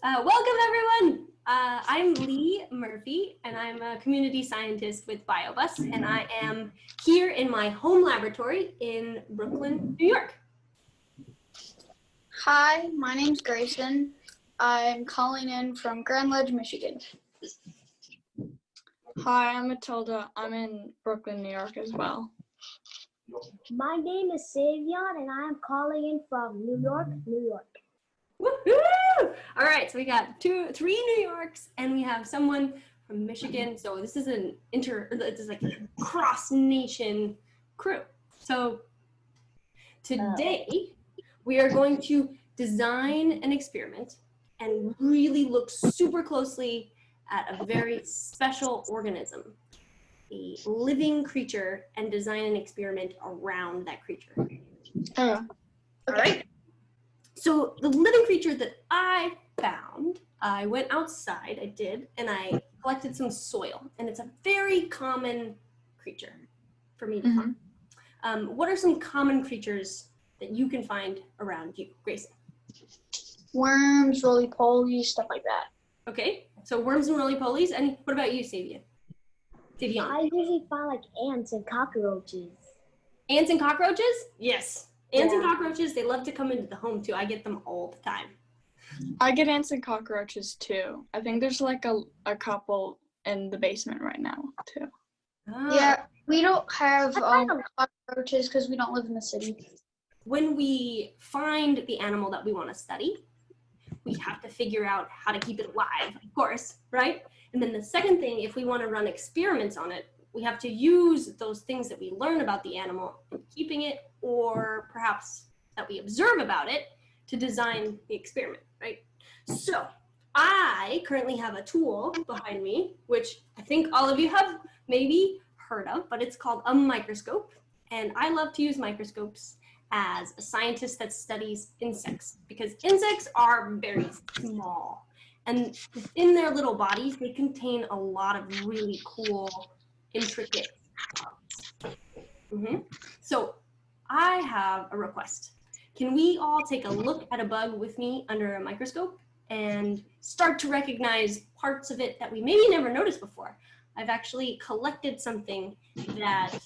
Uh, welcome everyone. Uh, I'm Lee Murphy and I'm a community scientist with BioBus and I am here in my home laboratory in Brooklyn, New York. Hi, my name's Grayson. I'm calling in from Grand Ledge, Michigan. Hi, I'm Matilda. I'm in Brooklyn, New York as well. My name is Savion and I am calling in from New York, New York. Woohoo! All right, so we got two, three New Yorks, and we have someone from Michigan. So this is an inter, this is like a cross nation crew. So today we are going to design an experiment and really look super closely at a very special organism, a living creature, and design an experiment around that creature. Oh, All right. So the living creature that I found, I went outside, I did, and I collected some soil. And it's a very common creature for me to find. Um, what are some common creatures that you can find around you, Grayson? Worms, roly-poly, stuff like that. Okay, so worms and roly-polies. And what about you, Savian? Savion? I usually find like ants and cockroaches. Ants and cockroaches? Yes. Ants and cockroaches, they love to come into the home too. I get them all the time. I get ants and cockroaches too. I think there's like a, a couple in the basement right now too. Ah. Yeah, we don't have um, cockroaches because we don't live in the city. when we find the animal that we want to study, we have to figure out how to keep it alive, of course, right? And then the second thing, if we want to run experiments on it, we have to use those things that we learn about the animal in keeping it or perhaps that we observe about it to design the experiment, right? So I currently have a tool behind me, which I think all of you have maybe heard of, but it's called a microscope. And I love to use microscopes as a scientist that studies insects because insects are very small and within their little bodies they contain a lot of really cool intricate parts. Mhm. so i have a request can we all take a look at a bug with me under a microscope and start to recognize parts of it that we maybe never noticed before i've actually collected something that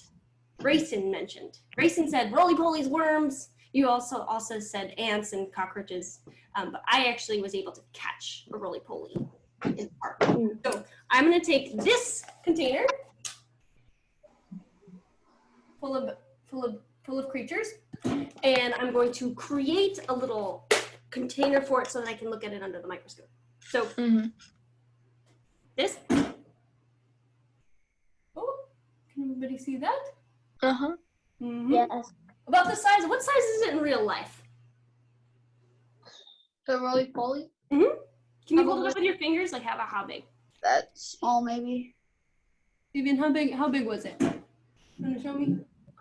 Grayson mentioned. Grayson said roly-polies, worms. You also also said ants and cockroaches, um, but I actually was able to catch a roly-poly in park. So I'm gonna take this container full of full of full of creatures, and I'm going to create a little container for it so that I can look at it under the microscope. So Mm-hmm. this. Oh, can everybody see that? Uh-huh. Mm -hmm. Yes. About the size, what size is it in real life? The roly-poly, Can you hold it up with your fingers? Like how how big? that's small maybe. Vivian, how big how big was it? Wanna show me?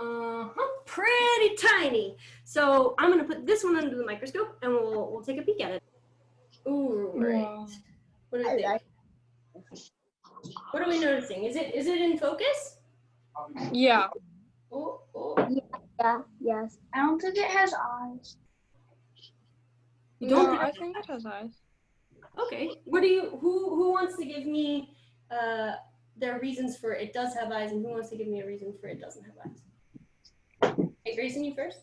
Uh-huh. Pretty tiny. So I'm gonna put this one under the microscope and we'll we'll take a peek at it. Ooh, right. Wow. What do you think? like What are we noticing? Is it is it in focus? Yeah. Oh, oh. yeah, yes. I don't think it has eyes. You don't No, think- I think it has eyes. Okay. What do you who who wants to give me uh their reasons for it does have eyes and who wants to give me a reason for it doesn't have eyes? Hey Grayson, you first?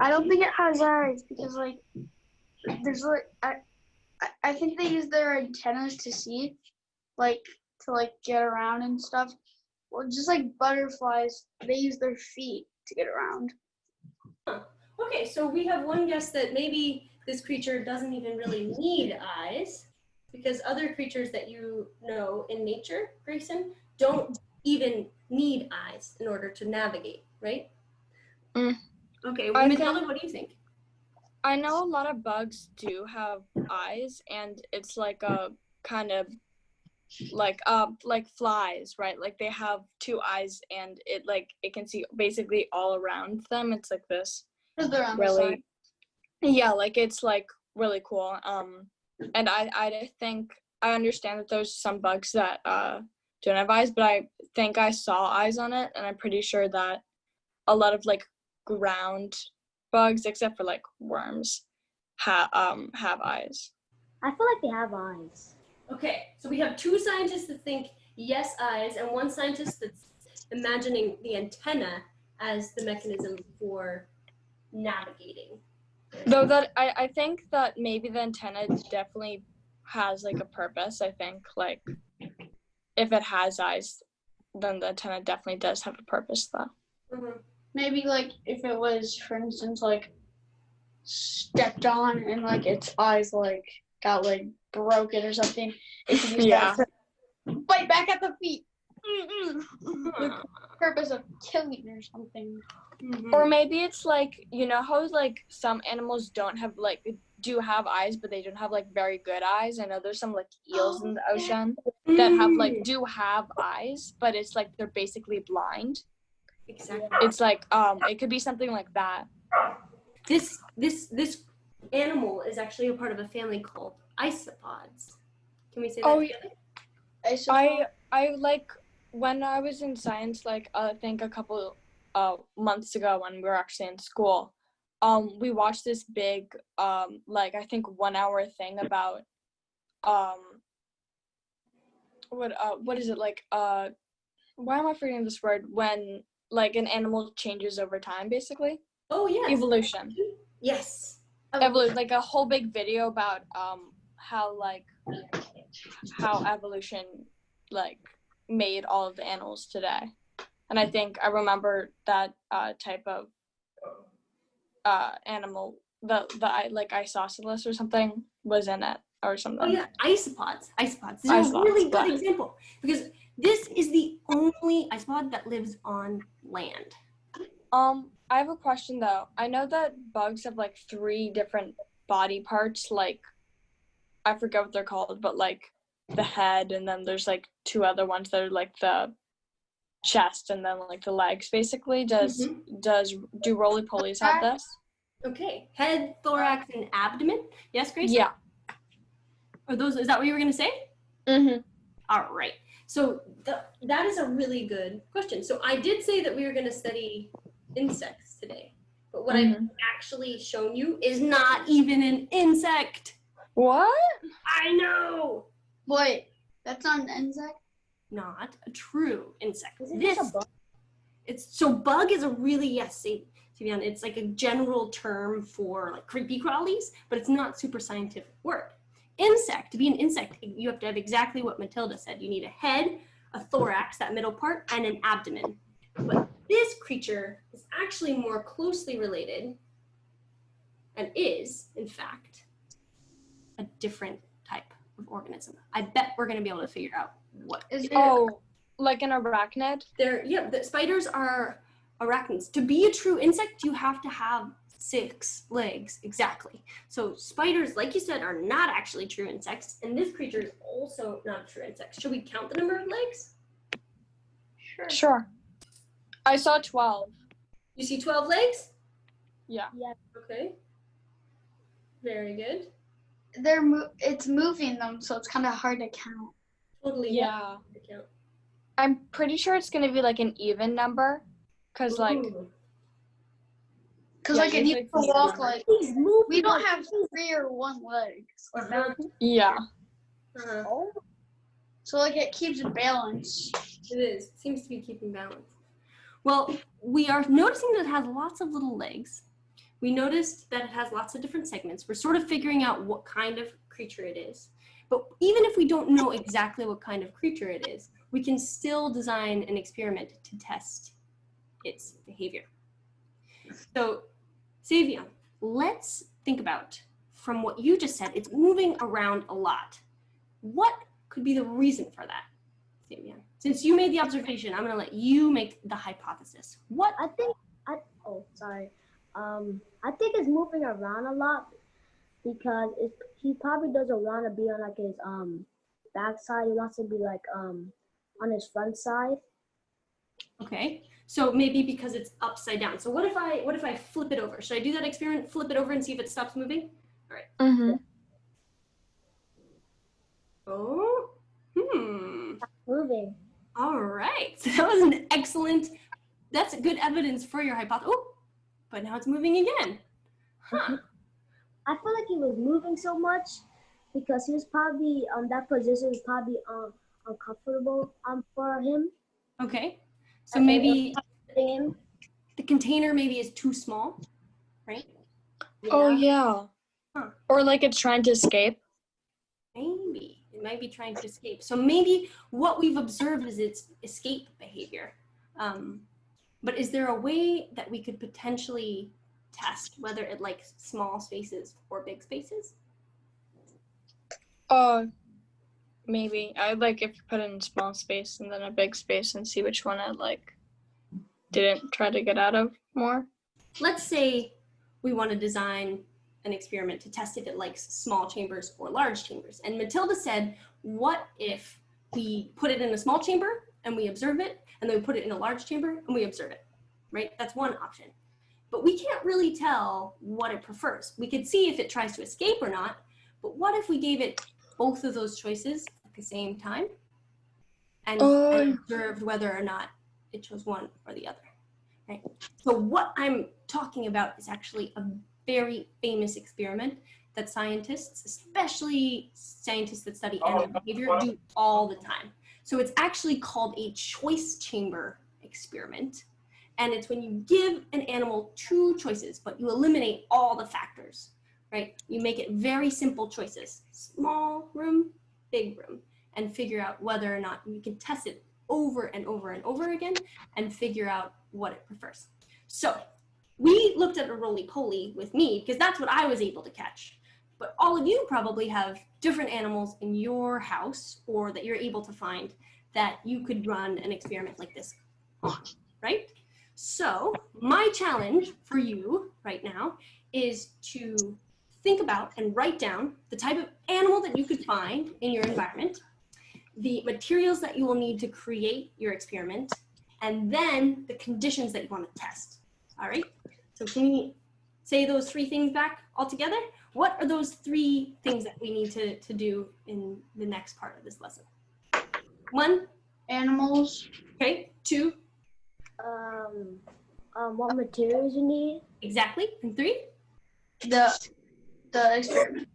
I don't think it has eyes because like there's like I I- I think they use their antennas to see, like to like get around and stuff. Well, just like butterflies, they use their feet to get around. Okay, so we have one guess that maybe this creature doesn't even really need eyes because other creatures that you know in nature, Grayson, don't even need eyes in order to navigate, right? Mm. Okay, I Matilda, what do you think? I know a lot of bugs do have eyes and it's like a kind of like uh like flies, right? Like they have two eyes and it like it can see basically all around them. It's like this. Because they're on the side. really yeah like it's like really cool um and i i think i understand that there's some bugs that uh don't have eyes but i think i saw eyes on it and i'm pretty sure that a lot of like ground bugs except for like worms have um have eyes I feel like they have eyes. Okay, so we have two scientists that think yes, eyes, and one scientist that's imagining the antenna as the mechanism for navigating. Though that I, I think that maybe the antenna definitely has like a purpose. I think like if it has eyes, then the antenna definitely does have a purpose though. Mhm. Maybe like if it was, for instance, like stepped on and like its eyes like got like broken or something, it could use Yeah. that to bite back at the feet. Mm-mm. The purpose of killing or something. Mhm. Or maybe it's like you know how like some animals don't have like do have eyes, but they don't have like very good eyes. I know there's some like eels in the ocean that have like Mm, do have eyes, but it's like they're basically blind. Exactly. It's like um it could be something like that. This this this animal is actually a part of a family called isopods. Can we say that? Oh, together? I I I like when I was in science, like I think a couple uh months ago when we were actually in school, um, we watched this big um like I think one hour thing about um what uh what is it like uh why am I forgetting this word when like an animal changes over time basically Oh yeah. evolution Yes. evolution like a whole big video about um how like how evolution like made all of the animals today and i think i remember that uh type of uh animal the the i like isosceles or something was in it or something Oh yeah, isopods. Isopods. This is a really good yeah. example because this is the only isopod that lives on land. um i have a question though i know that bugs have like three different body parts like i forget what they're called but like the head and then there's like two other ones that are like the chest and then like the legs basically does does do roly polies have this Okay. Head, thorax, and abdomen. Yes, Grace? yeah Are those is that what you were gonna say? mm-hmm. All right. So th- that is a really good question. So I did say that we were going to study insects today, but what I've mm-hmm. actually shown you is not even an insect. what I know. Wait, that's not an insect. Not a true insect. Is it This just a bug? it's so bug is a really yes, see, to be honest, it's like a general term for like creepy crawlies, but it's not super scientific word. Insect, to be an insect, you have to have exactly what Matilda said. You need a head, a thorax, that middle part, and an abdomen. But this creature is actually more closely related and is, in fact, a different type of organism. I bet we're going to be able to figure out what Is oh like an arachnid they're yeah the spiders are arachnids to be a true insect you have to have six legs exactly. So spiders like you said are not actually true insects and this creature is also not a true insect. Should we count the number of legs? Sure. sure. I saw 12 you see 12 legs? Yeah. Yeah. okay. Very good. They're mo- it's moving them, so it's kind of hard to count. totally. Yeah. To count. i'm pretty sure it's gonna be like an even number because like Ooh. Cause Yeah, like it needs usually can walk like He's moving. we don't have three or one legs. Or yeah Uh-huh. Oh, So like it keeps balance. It is. It seems to be keeping balance. Well, we are noticing that it has lots of little legs. We noticed that it has lots of different segments. We're sort of figuring out what kind of creature it is. But even if we don't know exactly what kind of creature it is, we can still design an experiment to test its behavior. So, Savion, let's think about from what you just said, it's moving around a lot. What could be the reason for that? Savion. Since you made the observation, I'm going to let you make the hypothesis. What? I think I oh sorry. Um, I think it's moving around a lot because he probably doesn't want to be on like his um backside. He wants to be like um on his front side. Okay, so maybe because it's upside down. So what if I what if I flip it over? Should I do that experiment? Flip it over and see if it stops moving? All right. mm-hmm. Oh, hmm. Moving. All right. So that was an excellent. That's good evidence for your hypothesis. Oh, but now it's moving again. Huh. I feel like he was moving so much because he was probably um that position is probably um uncomfortable um for him. Okay. So maybe the container maybe is too small, right? Oh yeah. Huh. Or like it's trying to escape. Maybe it might be trying to escape. So maybe what we've observed is its escape behavior. Um, but is there a way that we could potentially test whether it likes small spaces or big spaces? Uh maybe. I'd like if you put it in a small space and then a big space and see which one it like didn't try to get out of more. Let's say we want to design an experiment to test if it likes small chambers or large chambers. And Matilda said, what if we put it in a small chamber and we observe it, and then we put it in a large chamber and we observe it, right? That's one option. But we can't really tell what it prefers. We could see if it tries to escape or not, but what if we gave it both of those choices the same time and, and Oh. observed whether or not it chose one or the other, right? So what I'm talking about is actually a very famous experiment that scientists, especially scientists that study animal oh, behavior, do all the time. So it's actually called a choice chamber experiment. And it's when you give an animal two choices, but you eliminate all the factors, right? You make it very simple choices, small room, big room, and figure out whether or not you can test it over and over and over again and figure out what it prefers. So we looked at a roly-poly with me because that's what I was able to catch. But all of you probably have different animals in your house or that you're able to find that you could run an experiment like this on, right? So my challenge for you right now is to think about and write down the type of animal that you could find in your environment, the materials that you will need to create your experiment, and then the conditions that you want to test. All right? So can we say those three things back all together? What are those three things that we need to, to do in the next part of this lesson? One, Animals. okay, two, Um, um, what materials you need? exactly, and three, The the experiment.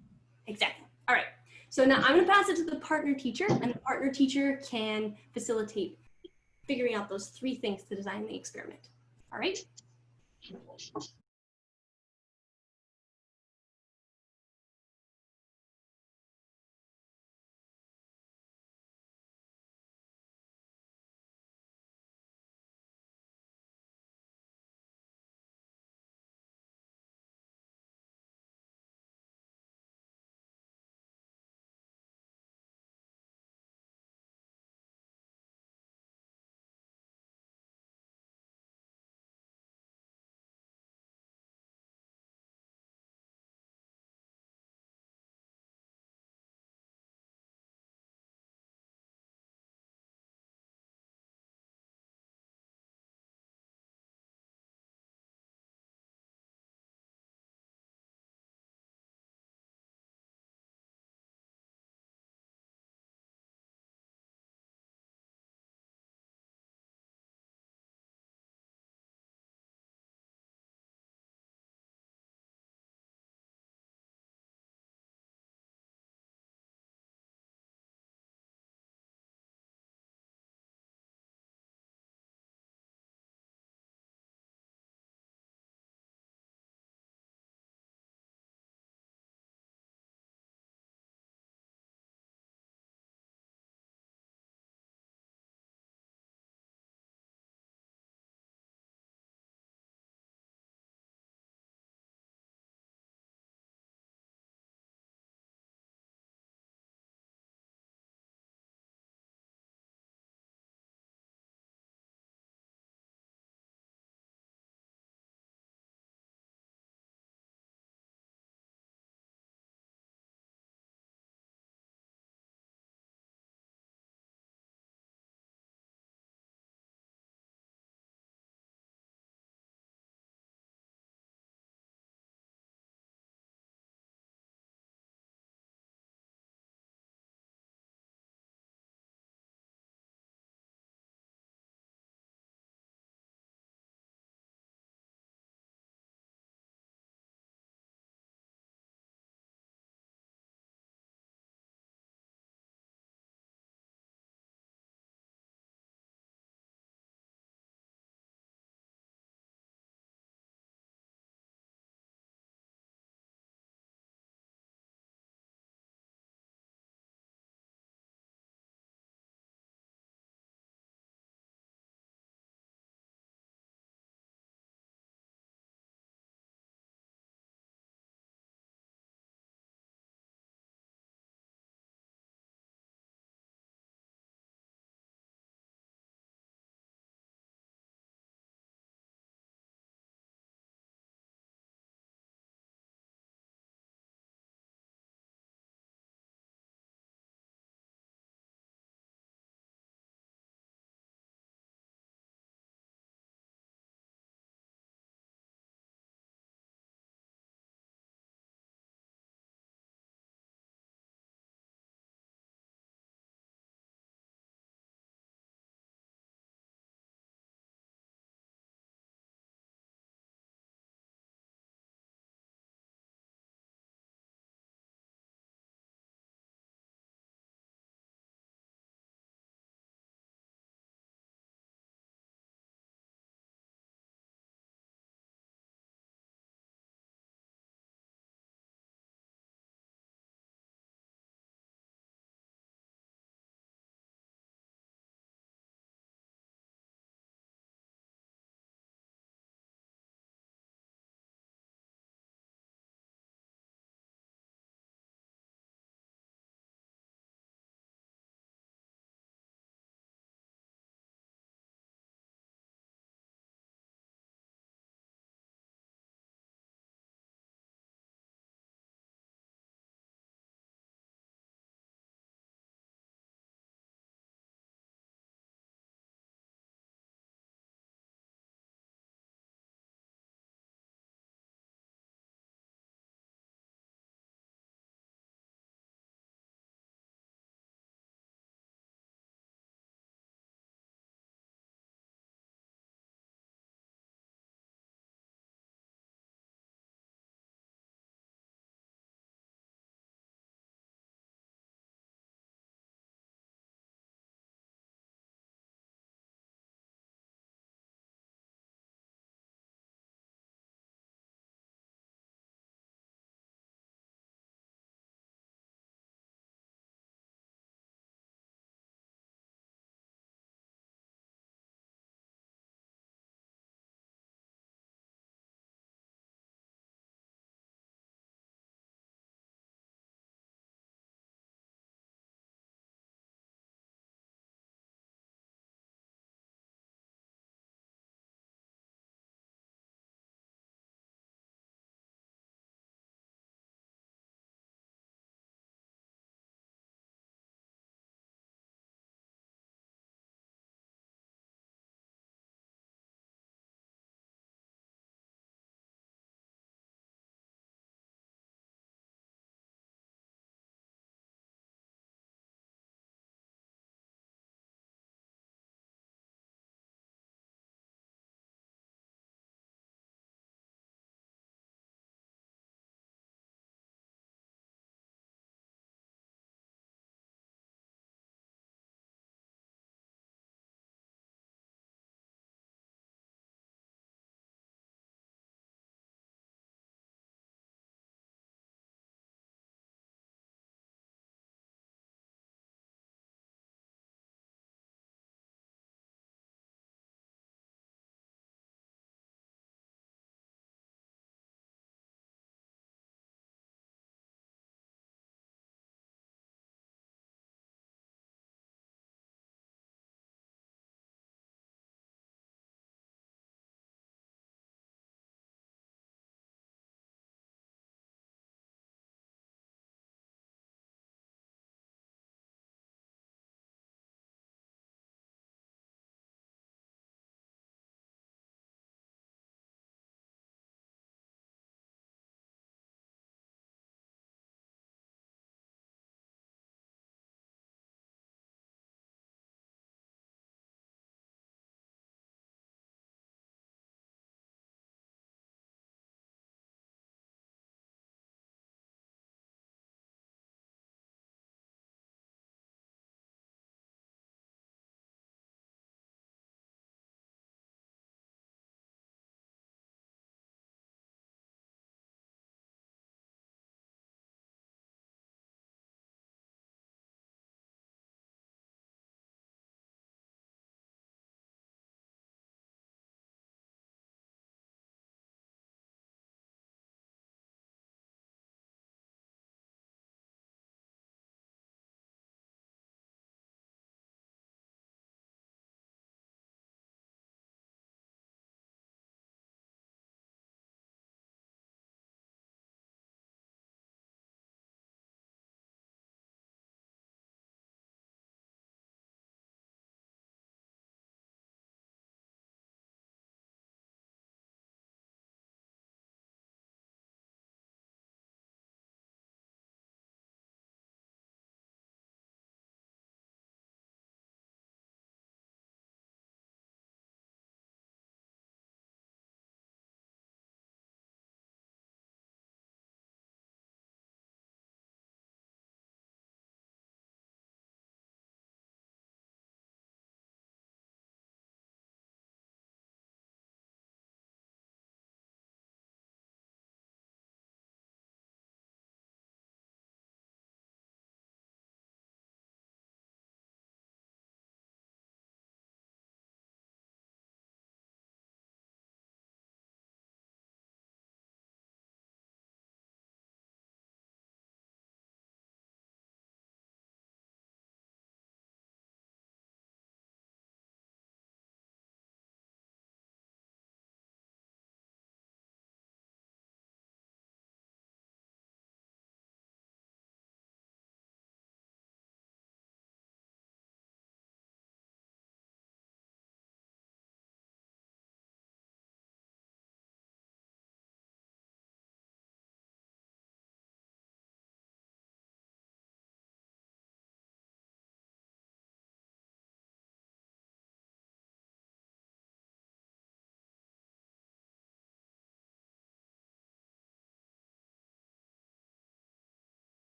exactly. All right. So now I'm going to pass it to the partner teacher, and the partner teacher can facilitate figuring out those three things to design the experiment. All right?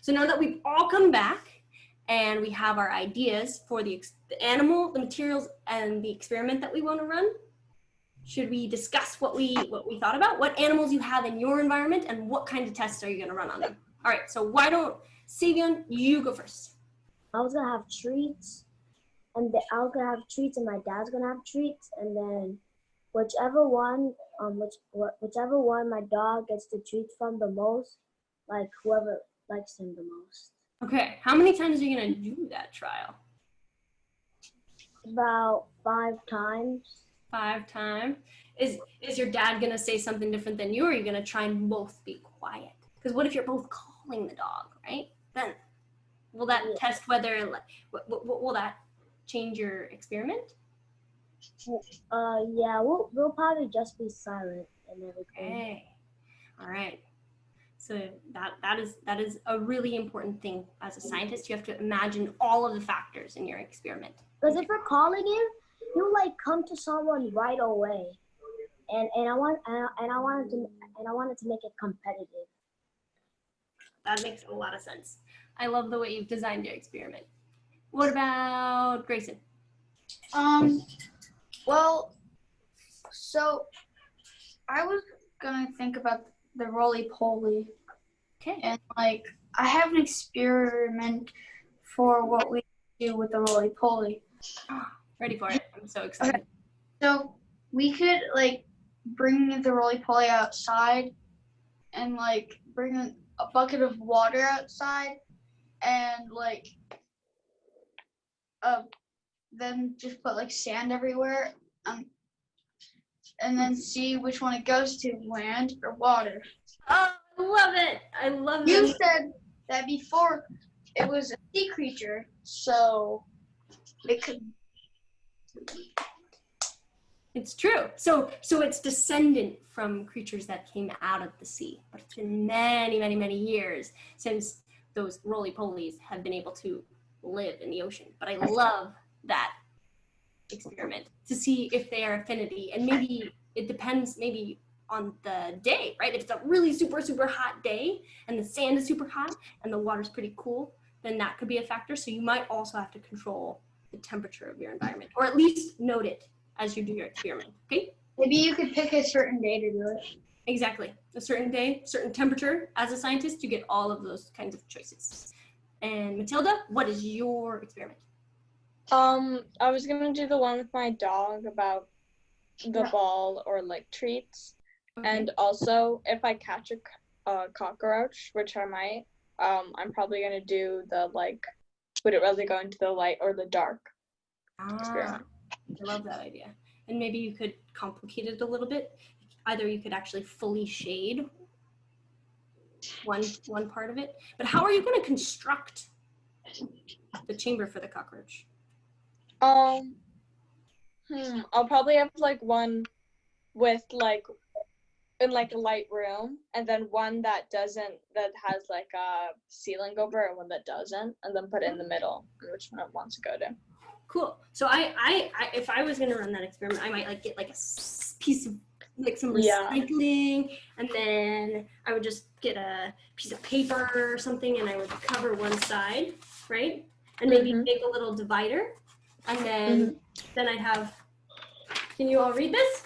So now that we've all come back and we have our ideas for the, the animal, the materials, and the experiment that we want to run, should we discuss what we what we thought about? What animals you have in your environment and what kind of tests are you going to run on them? All right, so why don't Savion, you go first. I was gonna have treats, and the, I was gonna have treats, and my dad's gonna have treats, and then whichever one, um, which wh- whichever one my dog gets the treats from the most, like whoever likes him the most. Okay, how many times are you going to do that trial? About five times. Five times. Is is your dad going to say something different than you, or are you going to try and both be quiet? Because what if you're both calling the dog, right? Then will that Yeah. test whether like will that change your experiment? Uh, yeah, we'll we'll probably just be silent and everything. Okay. All right. So that that is that is a really important thing as a scientist. You have to imagine all of the factors in your experiment. Because if you're calling you, he'll like come to someone right away, and and I want and I, and I wanted to and I wanted to make it competitive. That makes a lot of sense. I love the way you've designed your experiment. What about Grayson? Um, well, so I was gonna think about the roly poly, Okay. and like I have an experiment for what we do with the roly poly. Ready for it. I'm so excited. Okay. So we could like bring the roly poly outside, and like bring a a bucket of water outside, and like, uh, then just put like sand everywhere, um, and then see which one it goes to, land or water. Oh, I love it. I love You it. You said that before it was a sea creature, so it could. It's true. So so it's descendant from creatures that came out of the sea. But it's been many, many, many years since those roly polies have been able to live in the ocean. But I love that experiment to see if they are affinity. And maybe it depends maybe on the day, right? If it's a really super, super hot day and the sand is super hot and the water's pretty cool, then that could be a factor. So you might also have to control the temperature of your environment or at least note it as you do your experiment. Okay? Maybe you could pick a certain day to do it. Exactly. A certain day, certain temperature. As a scientist, you get all of those kinds of choices. And Matilda, what is your experiment? Um, I was gonna do the one with my dog about the ball or like treats, Okay. and also if I catch a, cockroach, which I might, um, I'm probably gonna do the like, would it rather go into the light or the dark? ah, experiment. I love that idea. And maybe you could complicate it a little bit. Either you could actually fully shade one one part of it, but how are you going to construct the chamber for the cockroach? Um, hmm, I'll probably have like one with like in like a light room, and then one that doesn't that has like a ceiling over, and one that doesn't, and then put it in the middle, which one it wants to go to. Cool. So I, I, I if I was gonna run that experiment, I might like get like a piece of like some Yeah. recycling, and then I would just get a piece of paper or something, and I would cover one side, right? And maybe Mhm. make a little divider, and then then I'd have. Can you all read this?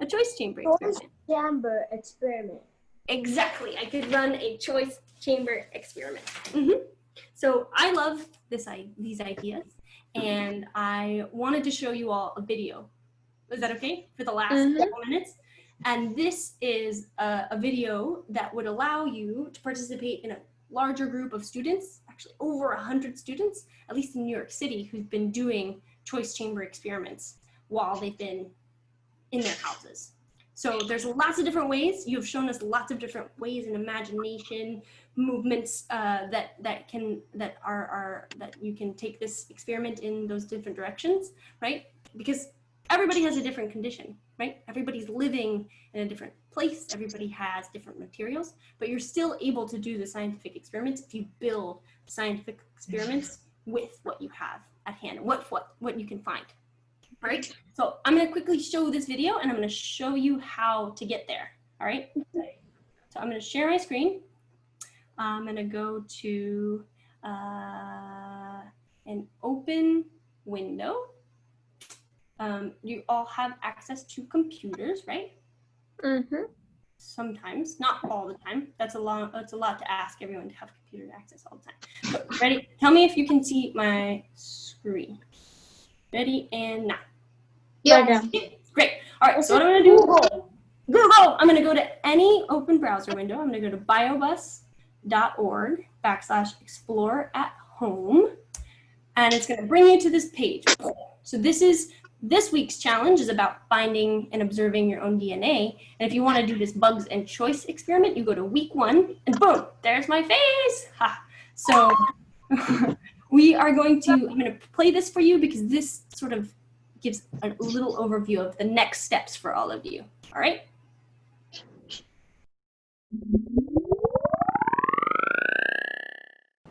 A choice chamber Choice experiment. chamber experiment. Exactly. I could run a choice chamber experiment. hmm So I love this I these ideas, and I wanted to show you all a video. Is that okay for the last Mhm. couple minutes? And this is a, a video that would allow you to participate in a larger group of students, actually over a hundred students, at least in New York City, who've been doing choice chamber experiments while they've been in their houses. So there's lots of different ways. You have shown us lots of different ways in imagination, movements uh, that that can that are are that you can take this experiment in those different directions, right? Because everybody has a different condition, right? Everybody's living in a different place. Everybody has different materials, but you're still able to do the scientific experiments if you build scientific experiments with what you have at hand, what what what you can find. Right. So I'm going to quickly show this video and I'm going to show you how to get there. All right. So I'm going to share my screen. I'm gonna go to uh, an open window. Um, you all have access to computers, right? Mm-hmm. Sometimes, not all the time. That's a lot. That's a lot to ask everyone to have computer access all the time. But ready? Tell me if you can see my screen. Ready and now. Yeah. Great. All right. So what I'm gonna do? Google. I'm gonna go to any open browser window. I'm gonna go to biobus.org backslash explore at home, and it's gonna bring you to this page. So this is this week's challenge is about finding and observing your own DNA. And if you want to do this bugs and choice experiment, you go to week one, and boom, there's my face. Ha. So we are going to. I'm going to play this for you because this sort of gives a little overview of the next steps for all of you. All right.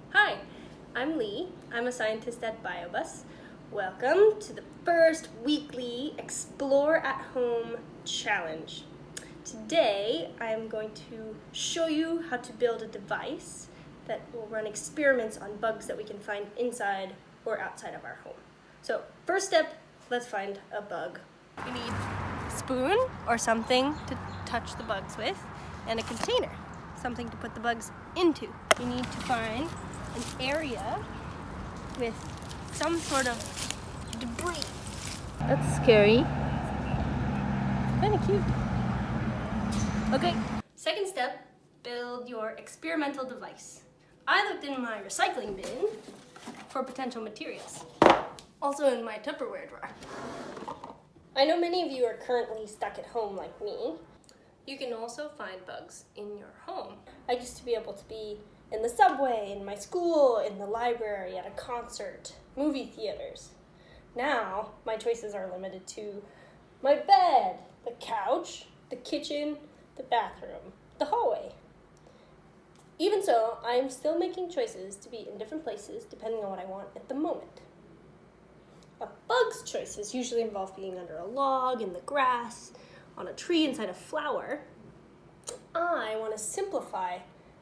Hi, I'm Lee. I'm a scientist at BioBus. Welcome to the first weekly Explore at Home challenge. Today, I'm going to show you how to build a device that will run experiments on bugs that we can find inside or outside of our home. So, first step, let's find a bug. We need a spoon or something to touch the bugs with, and a container, something to put the bugs into. You need to find an area with some sort of debris. That's scary. Kind of cute. Okay, second step, build your experimental device. I looked in my recycling bin for potential materials. Also in my Tupperware drawer. I know many of you are currently stuck at home like me. You can also find bugs in your home. I used to be able to be in the subway, in my school, in the library, at a concert, movie theaters. Now, my choices are limited to my bed, the couch, the kitchen, the bathroom, the hallway. Even so, I am still making choices to be in different places depending on what I want at the moment. A bug's choices usually involve being under a log, in the grass, on a tree inside a flower. I want to simplify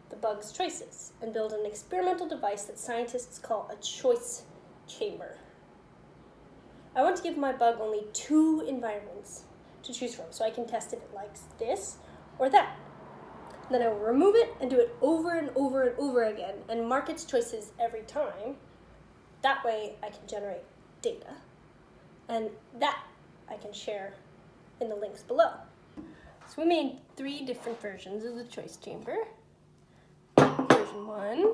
the bug's choices and build an experimental device that scientists call a choice chamber. I want to give my bug only two environments to choose from so I can test if it likes this or that. Then I will remove it and do it over and over and over again and mark its choices every time. That way I can generate data and that I can share in the links below. So we made three different versions of the choice chamber. Version one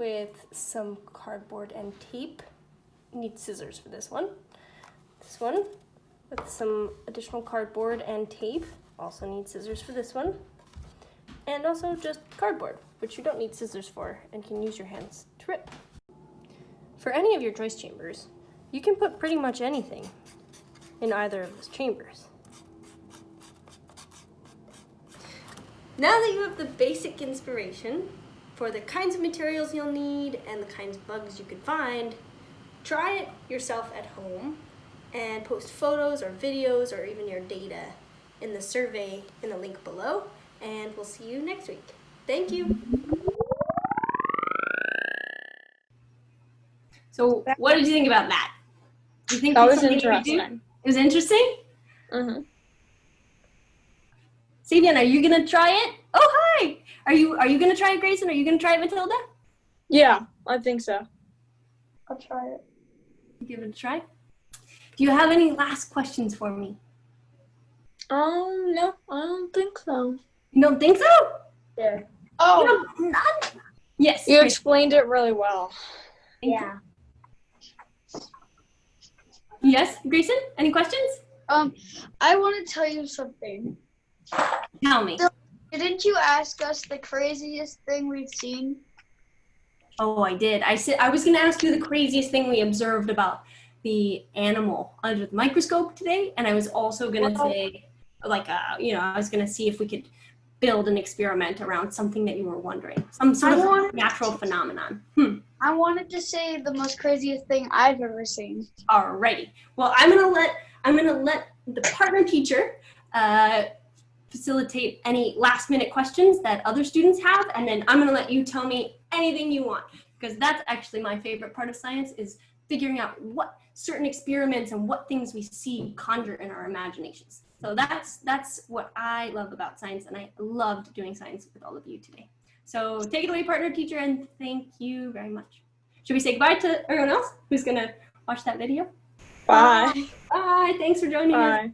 with some cardboard and tape. Need scissors for this one. This one with some additional cardboard and tape. Also need scissors for this one. And also just cardboard, which you don't need scissors for and can use your hands to rip. For any of your choice chambers, you can put pretty much anything in either of those chambers. Now that you have the basic inspiration for the kinds of materials you'll need and the kinds of bugs you can find, try it yourself at home and post photos or videos or even your data in the survey in the link below and we'll see you next week. Thank you. So what did you think about that? Do you think That was something you could do? interesting. It was interesting? Mm-hmm. Sabian, are you gonna try it? Oh hi! Are you are you gonna try it, Grayson? Are you gonna try it, Matilda? Yeah, I think so. I'll try it. Give it a try. Do you have any last questions for me? Um, no, I don't think so. You don't think so? There. Oh, You don't- none? Yes. You Grayson, explained it really well. thank you. Yeah. Yes, Grayson? Any questions? um, I want to tell you something. Tell me. Didn't you ask us the craziest thing we've seen? Oh, I did. I said I was going to ask you the craziest thing we observed about the animal under the microscope today, and I was also going to Well- say, like, uh, you know, I was going to see if we could build an experiment around something that you were wondering, some sort I of wanted- natural phenomenon. Hmm. I wanted to say the most craziest thing I've ever seen. Alrighty. Well, I'm gonna let I'm gonna let the partner teacher uh, facilitate any last minute questions that other students have, and then I'm gonna let you tell me anything you want, because that's actually my favorite part of science is figuring out what certain experiments and what things we see conjure in our imaginations. So that's that's what I love about science, and I loved doing science with all of you today. So take it away, partner teacher, and thank you very much. Should we say goodbye to everyone else who's gonna watch that video? Bye. Bye. Thanks for joining us. Bye.